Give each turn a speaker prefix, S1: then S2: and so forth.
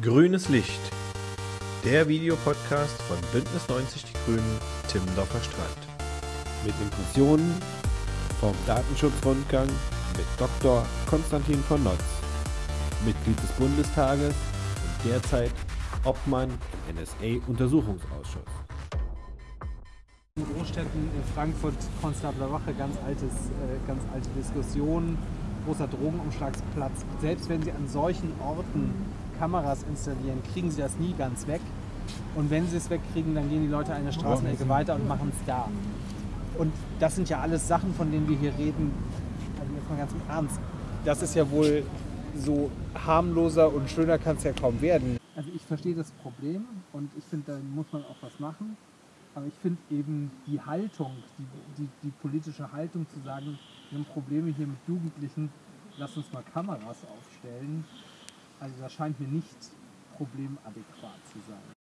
S1: Grünes Licht. Der Videopodcast von Bündnis 90 Die Grünen, Timmendorfer Strand.
S2: Mit Impressionen vom Datenschutzrundgang mit Dr. Konstantin von Notz, Mitglied des Bundestages und derzeit Obmann im NSA-Untersuchungsausschuss.
S3: In Großstädten in Frankfurt, Konstabler Wache, ganz, altes, äh, ganz alte Diskussion, großer Drogenumschlagsplatz. Selbst wenn Sie an solchen Orten Kameras installieren, kriegen Sie das nie ganz weg. Und wenn Sie es wegkriegen, dann gehen die Leute eine Straßenecke weiter und machen es da. Und das sind ja alles Sachen, von denen wir hier reden. Also jetzt mal ganz im Ernst. Das ist ja wohl so harmloser und schöner kann es ja kaum werden. Also ich verstehe das Problem und ich finde, da muss man auch was machen. Aber ich finde eben die Haltung, die, die, die politische Haltung zu sagen, wir haben Probleme hier mit Jugendlichen, lass uns mal Kameras aufstellen. Also das scheint mir nicht problemadäquat zu sein.